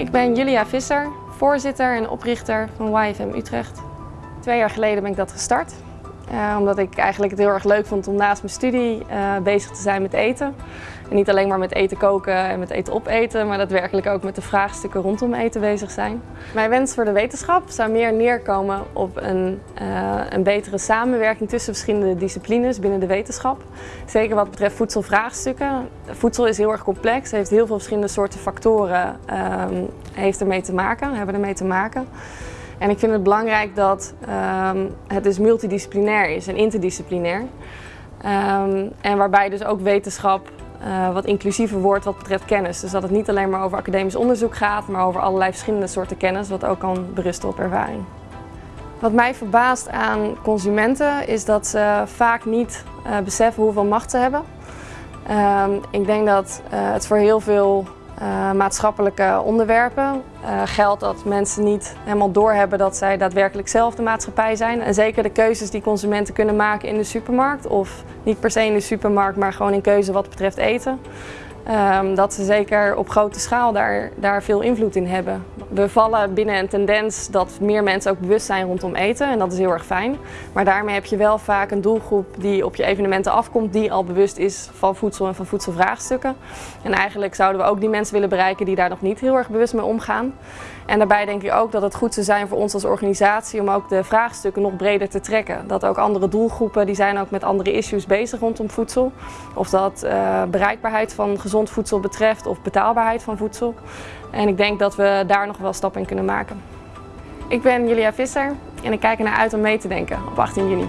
Ik ben Julia Visser, voorzitter en oprichter van YFM Utrecht. Twee jaar geleden ben ik dat gestart. Uh, omdat ik eigenlijk het heel erg leuk vond om naast mijn studie uh, bezig te zijn met eten. En niet alleen maar met eten koken en met eten opeten, maar daadwerkelijk ook met de vraagstukken rondom eten bezig zijn. Mijn wens voor de wetenschap zou meer neerkomen op een, uh, een betere samenwerking tussen verschillende disciplines binnen de wetenschap. Zeker wat betreft voedselvraagstukken. Voedsel is heel erg complex, heeft heel veel verschillende soorten factoren um, heeft ermee te maken, hebben ermee te maken. En ik vind het belangrijk dat um, het dus multidisciplinair is en interdisciplinair. Um, en waarbij dus ook wetenschap uh, wat inclusiever wordt wat betreft kennis. Dus dat het niet alleen maar over academisch onderzoek gaat, maar over allerlei verschillende soorten kennis, wat ook kan berusten op ervaring. Wat mij verbaast aan consumenten is dat ze vaak niet uh, beseffen hoeveel macht ze hebben. Um, ik denk dat uh, het voor heel veel uh, maatschappelijke onderwerpen uh, geldt dat mensen niet helemaal doorhebben dat zij daadwerkelijk zelf de maatschappij zijn. En zeker de keuzes die consumenten kunnen maken in de supermarkt of niet per se in de supermarkt, maar gewoon in keuze wat betreft eten. Um, dat ze zeker op grote schaal daar, daar veel invloed in hebben. We vallen binnen een tendens dat meer mensen ook bewust zijn rondom eten en dat is heel erg fijn. Maar daarmee heb je wel vaak een doelgroep die op je evenementen afkomt die al bewust is van voedsel en van voedselvraagstukken. En eigenlijk zouden we ook die mensen willen bereiken die daar nog niet heel erg bewust mee omgaan. En daarbij denk ik ook dat het goed zou zijn voor ons als organisatie om ook de vraagstukken nog breder te trekken. Dat ook andere doelgroepen, die zijn ook met andere issues bezig rondom voedsel. Of dat uh, bereikbaarheid van gezond voedsel betreft of betaalbaarheid van voedsel. En ik denk dat we daar nog wel stappen in kunnen maken. Ik ben Julia Visser en ik kijk ernaar uit om mee te denken op 18 juni.